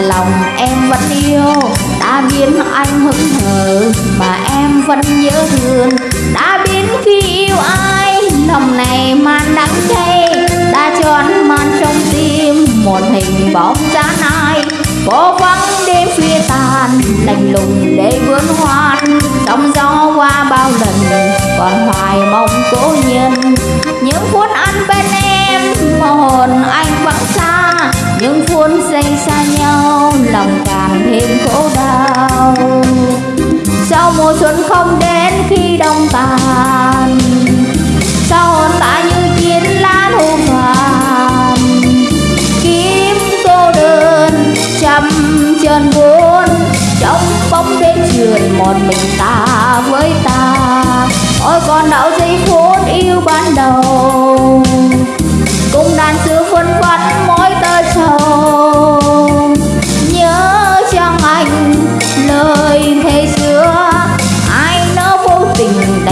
lòng em vẫn yêu. Đã biến anh hững hờ mà em vẫn nhớ thương. Đã biến khi yêu ai lòng này man đắng cay. Đã tròn man trong tim, một hình bóng giá ai. Vô vắng đêm khuya tàn, lạnh lùng để vươn hoan. Trong gió qua bao lần, còn hoài mong cố nhân. Những phút ăn bên em xa nhau, lòng càng thêm khổ đau. Sao mùa xuân không đến khi đông tàn sao hồn ta như chiến lá thu vàng. Kiếm cô đơn chăm chân buồn trong bóng đêm trường một mình ta với ta. Ôi còn đạo giây phút yêu ban đầu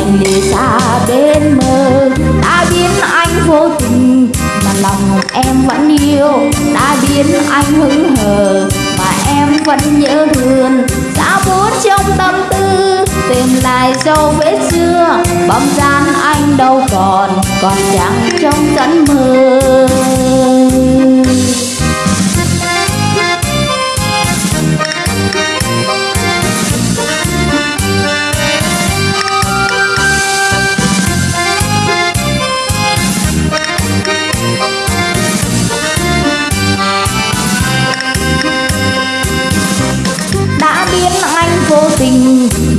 anh đi lìa xa bên mơ đã biến anh vô tình, mà lòng em vẫn yêu. Đã biến anh hững hờ, mà em vẫn nhớ thương xa bút trong tâm tư, tìm lại dấu vết xưa. Bóng dáng anh đâu còn còn chẳng trong giấc mơ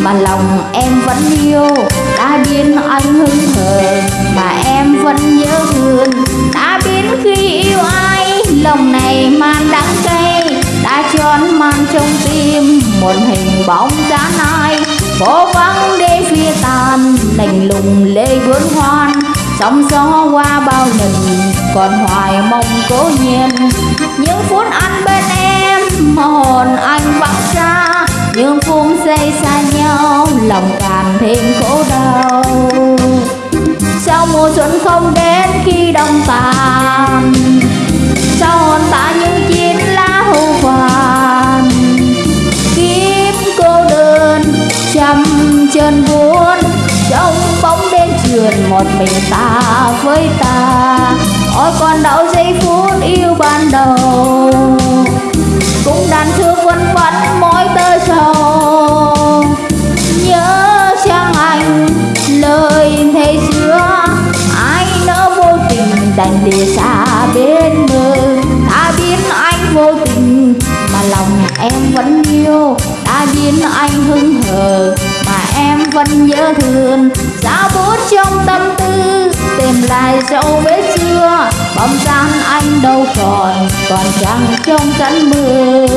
mà lòng em vẫn yêu. Đã biến anh hững hờ mà em vẫn nhớ thương. Đã biến khi yêu ai, lòng này man đắng cay. Đã tròn man trong tim một hình bóng dáng ai phố vắng đêm phía tàn, lạnh lùng lê vốn hoan. Sóng gió qua bao lần, còn hoài mong cố nhiên. Những phút ăn bên em, mà hồn anh vắng xa những phút giây xa nhau, lòng càng thêm khổ đau. Sao mùa xuân không đến khi đông tàn sao hồn ta như chiến lá hưu vàng. Kiếp cô đơn chăm chân buồn trong bóng đêm trườn một mình ta với ta. Ôi còn đau giây phút yêu ban đầu, cũng đàn thương đành lìa xa bên mơ đã biến anh vô tình, mà lòng em vẫn yêu. Đã biến anh hững hờ, mà em vẫn nhớ thương. Giá bút trong tâm tư, tìm lại dấu vết xưa bóng dáng anh đâu còn còn chẳng trong cánh mưa.